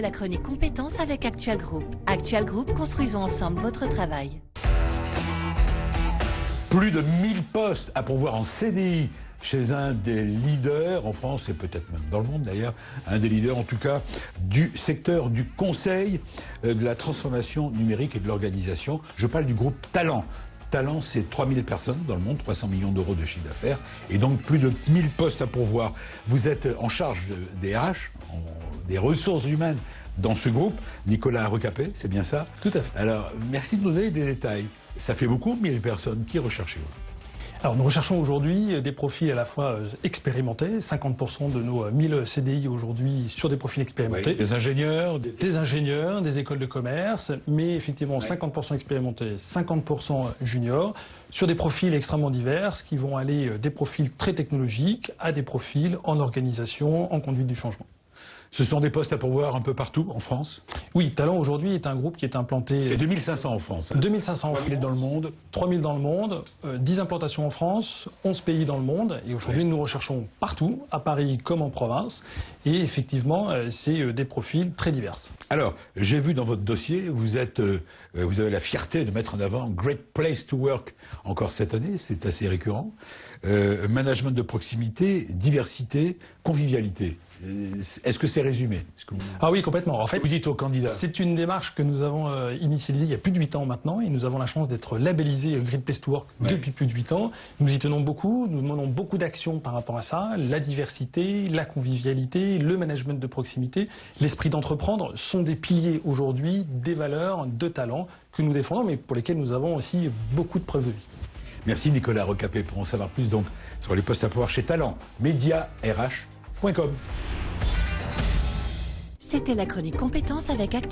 la chronique compétences avec Actual Group. Actual Group, construisons ensemble votre travail. Plus de 1000 postes à pourvoir en CDI chez un des leaders en France et peut-être même dans le monde d'ailleurs, un des leaders en tout cas du secteur du conseil, euh, de la transformation numérique et de l'organisation. Je parle du groupe Talent. Talent, c'est 3000 personnes dans le monde, 300 millions d'euros de chiffre d'affaires, et donc plus de 1000 postes à pourvoir. Vous êtes en charge des RH, des ressources humaines dans ce groupe. Nicolas Recapé, c'est bien ça? Tout à fait. Alors, merci de nous donner des détails. Ça fait beaucoup, 1000 personnes. Qui recherchez-vous alors nous recherchons aujourd'hui des profils à la fois euh, expérimentés, 50% de nos 1000 euh, CDI aujourd'hui sur des profils expérimentés. des ingénieurs des... ingénieurs, des écoles de commerce, mais effectivement 50% expérimentés, 50% juniors, sur des profils extrêmement divers qui vont aller euh, des profils très technologiques à des profils en organisation, en conduite du changement. Ce sont des postes à pourvoir un peu partout en France Oui, Talent aujourd'hui est un groupe qui est implanté... C'est 2500 en France. Hein. 2500 en 3000 dans le monde 3000 dans le monde, 10 euh, implantations en France, 11 pays dans le monde. Et aujourd'hui, nous recherchons partout, à Paris comme en province. Et effectivement, euh, c'est euh, des profils très divers. Alors, j'ai vu dans votre dossier, vous, êtes, vous avez la fierté de mettre en avant Great Place to Work encore cette année, c'est assez récurrent. management de proximité, diversité, convivialité. Est-ce que c'est résumé Ah oui, complètement. En fait, vous dites aux candidats. C'est une démarche que nous avons euh, initialisée il y a plus de 8 ans maintenant et nous avons la chance d'être labellisé Great Place to Work depuis plus de 8 ans. Nous y tenons beaucoup, nous menons beaucoup d'actions par rapport à ça. La diversité, la convivialité, le management de proximité, l'esprit d'entreprendre sont des piliers aujourd'hui des valeurs, de talents que nous défendons mais pour lesquels nous avons aussi beaucoup de preuves de vie. Merci Nicolas Recapé pour en savoir plus donc sur les postes à pouvoir chez Talent, Média RH. C'était la chronique compétence avec